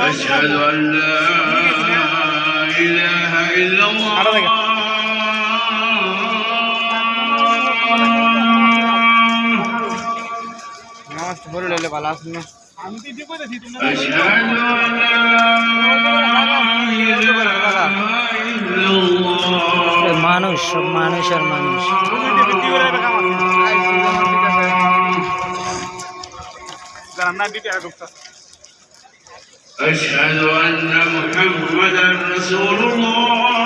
أشهد أن لا إله إلا الله. أشهد أن لا মানুষ সব মানুষ আর মানুষ أشهد أن محمدا رسول الله